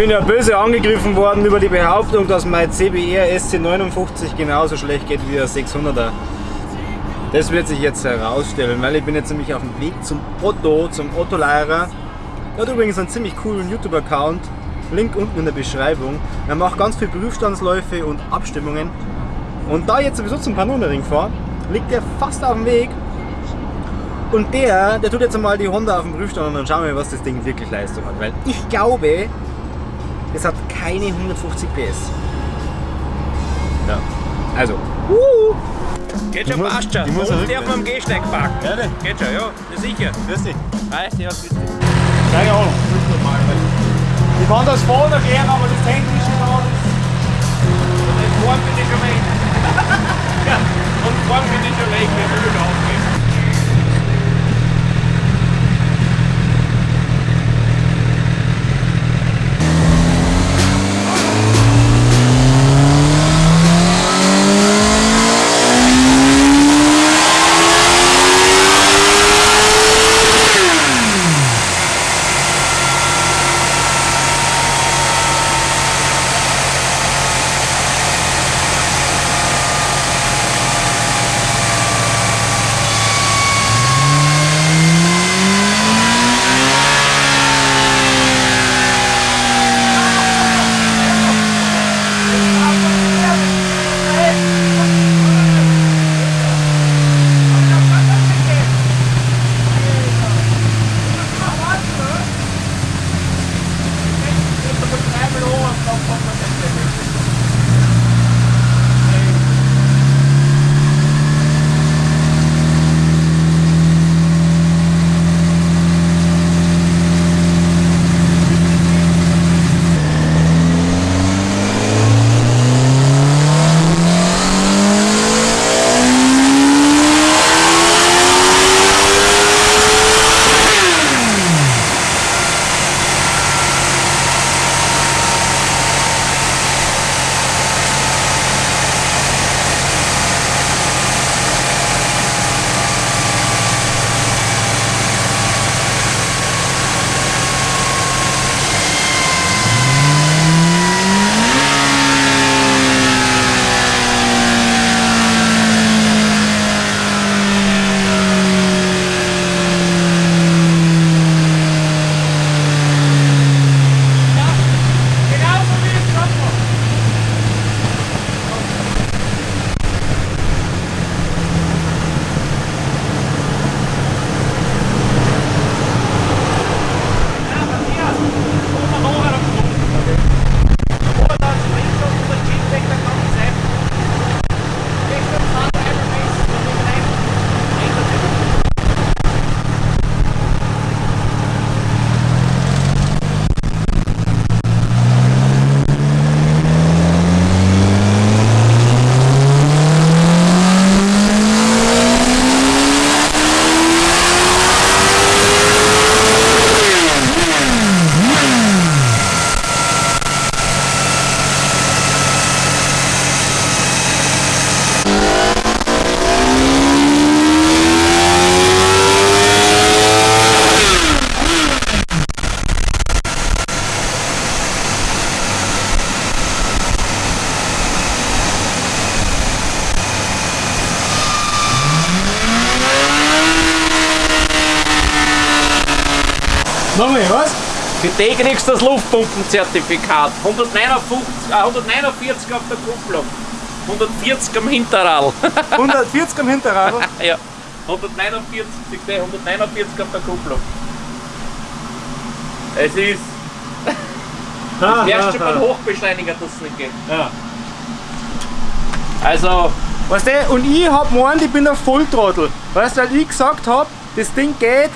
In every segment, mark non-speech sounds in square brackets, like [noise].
bin ja böse angegriffen worden über die Behauptung, dass mein CBR SC59 genauso schlecht geht wie der 600er. Das wird sich jetzt herausstellen, weil ich bin jetzt nämlich auf dem Weg zum Otto, zum Otto-Lehrer. Er hat übrigens einen ziemlich coolen YouTube-Account, Link unten in der Beschreibung. Er macht ganz viele Prüfstandsläufe und Abstimmungen. Und da ich jetzt sowieso zum Kanonenring fahre, liegt er fast auf dem Weg. Und der, der tut jetzt einmal die Honda auf den Prüfstand und dann schauen wir, was das Ding wirklich Leistung hat. Weil ich glaube, es hat keine 150 PS. Ja. Also. Uh. Geht schon, passt schon. ich muss auch der vom Gehsteig parken. Ja, ne? Geht schon, ja, ja sicher. Grüß dich. Hi, servus, grüß dich. Keine Ahnung. Ich kann das vorne gehen, aber das technische da Und vorn bin ich schon weg. ja, und vorn bin ich schon weg, wenn wir Nochmal, was? Für die kriegst du das Luftpumpenzertifikat. 149, äh, 149 auf der Kupplung. 140 am Hinterrad. [laughs] 140 am Hinterrad. [laughs] ja. 149, siehst du, 149 auf der Kupplung. Es ist. [laughs] Ah, Erst schon ah, mal ah. Hochbeschleuniger, dass es nicht geht. Ja. Also, Weißt du, und ich hab gemeint, ich bin ein Volltrottel. Weißt du, weil ich gesagt hab, das Ding geht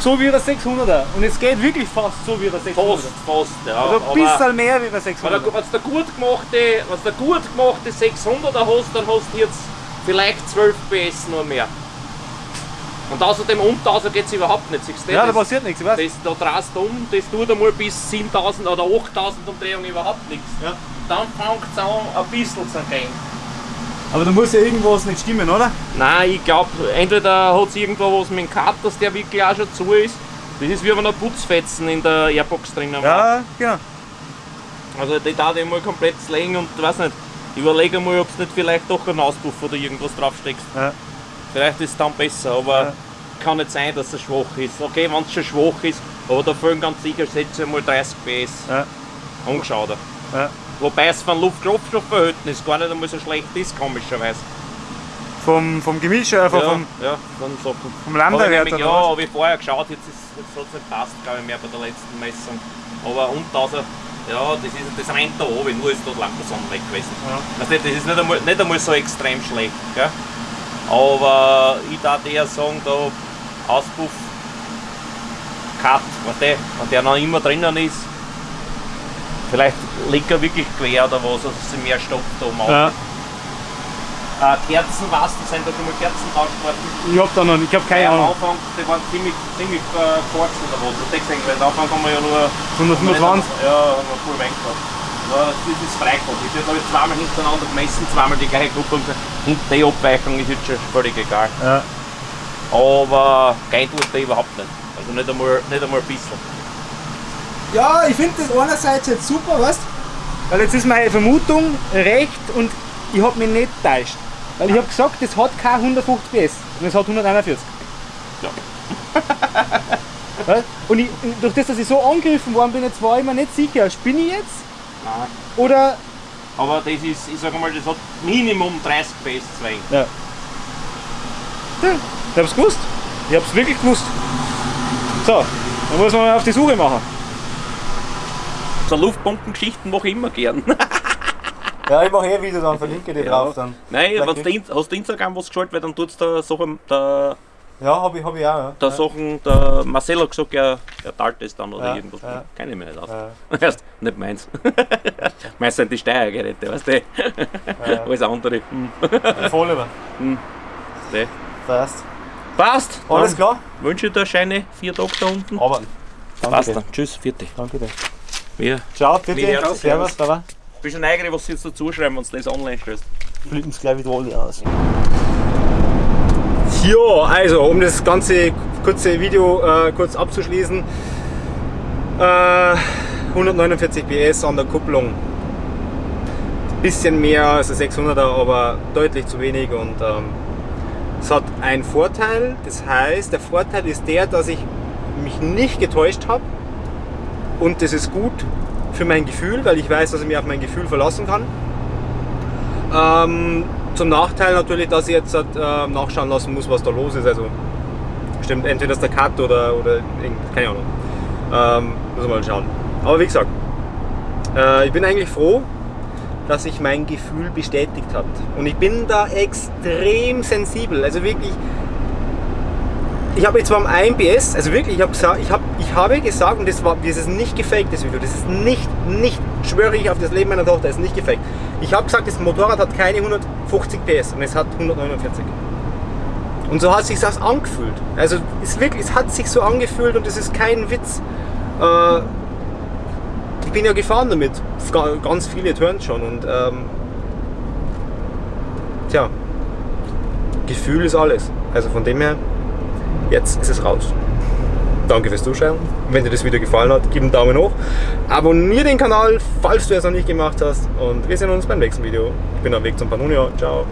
so wie der 600er. Und es geht wirklich fast so wie der 600er. fast, fast, ja. Also ein bisschen mehr wie der Wenn 600er. du, wenn du gut gemachte, wenn du gut gemachte 600er hast, dann hast du jetzt vielleicht 12 PS nur mehr. Und außerdem um 1000 geht es überhaupt nicht. Siehst du Ja, da das, passiert nichts, weißt du? das, da drehst du um, das tut einmal bis 7000 oder 8000 Umdrehungen überhaupt nichts. Ja. Dann fängt es an, ein bisschen zu gehen. Aber da muss ja irgendwas nicht stimmen, oder? Nein, ich glaube, entweder hat es irgendwo was mit dem Cut, dass der wirklich auch schon zu ist. Das ist wie wenn ein Putzfetzen in der Airbox drinnen war. Ja, genau. Also die darf ich mal komplett legen und weiß nicht, überlege mal, ob es nicht vielleicht doch einen Auspuff oder irgendwas draufsteckst. Ja. Vielleicht ist es dann besser, aber Ja. kann nicht sein, dass es schwach ist. Okay, wenn es schon schwach ist, aber da fehlen ganz sicher Sätze mal 30 PS. Ja. Angeschaut. Ja. Wobei es von Luft-Kraftstoffverhältnis gar nicht einmal so schlecht ist, komischerweise. Vom, vom Gemisch, äh, vom, ja, vom, ja, von Sachen. vom ich Landerwert ja, habe ich vorher geschaut, jetzt, ist, jetzt hat es nicht passt, glaube ich, mehr bei der letzten Messung. Aber unten also, ja, das, ist, das rennt da oben, nur ist dort lang der Sonne weg gewesen. Ja. Also das ist nicht einmal, nicht einmal so extrem schlecht. Gell? Aber ich darf eher sagen, da Auspuff, Cut, wenn der, wenn der noch immer drinnen ist, vielleicht liegt er wirklich quer oder was, also sie mehr Stoff da machen. Ja. Äh, Kerzen, was, sind da schon mal Kerzen worden. Ich hab da noch nicht, ich hab keine Am Ahnung. Anfang, die waren ziemlich, ziemlich äh, kurz oder was. Das du, weil am Anfang haben wir ja nur 125. Ja, haben wir voll wenig gehabt. Ja, das ist Freikopf. Ich habe jetzt zweimal hintereinander gemessen, zweimal die gleiche Gruppe und und die Abweichung ist jetzt schon völlig egal. Ja. Aber geil tut der überhaupt nicht. Also nicht einmal, nicht einmal ein bisschen. Ja, ich finde das einerseits jetzt super, weißt Weil jetzt ist meine Vermutung recht und ich habe mich nicht täuscht. Weil ich habe gesagt, das hat keine 150 PS und es hat 141. Ja. [laughs] Und ich, durch das, dass ich so angegriffen worden bin, jetzt war ich mir nicht sicher, spinne ich jetzt? Nein. Oder. Aber das ist, ich sage mal, das hat Minimum 30 PS 2. Ja. ja ich hab's gewusst. Ich hab's wirklich gewusst. So, dann muss man mal auf die Suche machen. So Luftpumpengeschichten mache ich immer gern. [laughs] Ja, ich mache eh Video, dann verlinke die Ja. dann. Nein, du hast du Instagram was geschaltet, weil dann tut es da Sachen, der, Ja, habe ich, hab ich auch. Ja. der Sachen, der Marcel hat gesagt, er, er teilt das dann oder Ja, irgendwas. ja. Kenn ich mich nicht aus. Ja. [laughs] Erst, nicht meins. [laughs] meins sind die Steuergeräte, weißt du? Ja. Alles andere. Hm. Voll über. Nee. Fast. Passt. Alles Dann klar? Wünsche dir schöne vier Tage da unten. Danke Passt dir. dann. Tschüss, vierte. Danke dir. Wir Ciao, bitte. Herzen, Servus, Baba. bist du neugierig, was sie jetzt dazu schreiben, wenn du das online stellst. flippen es gleich wieder alle aus. Ja, also um das ganze kurze Video äh, kurz abzuschließen. Äh, 149 PS an der Kupplung. Bisschen mehr als der 600er, aber deutlich zu wenig und ähm, es hat einen Vorteil. Das heißt, der Vorteil ist der, dass ich mich nicht getäuscht habe und das ist gut für mein Gefühl, weil ich weiß, dass ich mich auf mein Gefühl verlassen kann. Ähm, zum Nachteil natürlich, dass ich jetzt äh, nachschauen lassen muss, was da los ist. Also stimmt entweder ist der Cut oder, oder keine Ahnung. Ähm, muss man mal schauen. Aber wie gesagt, äh, ich bin eigentlich froh, dass sich mein Gefühl bestätigt hat. Und ich bin da extrem sensibel. Also wirklich, ich habe jetzt zwar am 1 PS, also wirklich, ich habe gesagt, ich, hab, ich habe gesagt, und das, war, das ist nicht gefaked, das Video, das ist nicht, nicht, schwöre ich auf das Leben meiner Tochter, das ist nicht gefaked. Ich habe gesagt, das Motorrad hat keine 150 PS und es hat 149. Und so hat sich das angefühlt. Also es, wirklich, es hat sich so angefühlt und das ist kein Witz. Äh, ich bin ja gefahren damit, Ga- ganz viele Turns schon und ähm, tja, Gefühl ist alles. Also von dem her, jetzt ist es raus. Danke fürs Zuschauen. Wenn dir das Video gefallen hat, gib einen Daumen hoch. Abonniere den Kanal, falls du es noch nicht gemacht hast. Und wir sehen uns beim nächsten Video. Ich bin am Weg zum Pannonia. Ciao.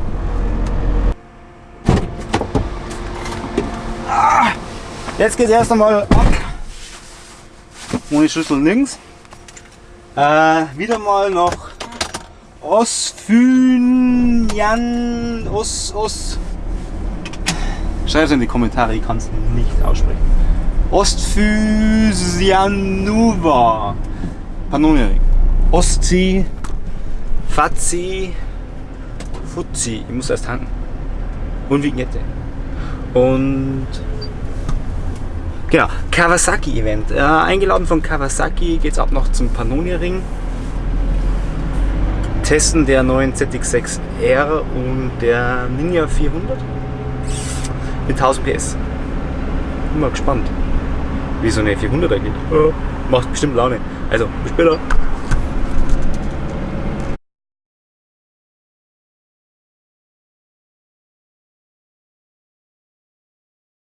Ah, Jetzt geht es erst einmal ab. Ohne Schlüssel links. Äh, wieder mal nach Osfynjan. Os, Os. Schreib es in die Kommentare, ich kann es nicht aussprechen. Ostphysianuva. Pannoniering. Ostsee. Fazzi. Fuzzi. Ich muss erst tanken. Und Vignette. Und. Genau, Kawasaki-Event. Äh, eingeladen von Kawasaki geht's ab noch zum Pannonia-Ring. Testen der neuen ZX6R und der Ninja 400 mit 1000 PS. Bin mal gespannt, wie so eine 400er geht. Ja, macht bestimmt Laune. Also, bis später.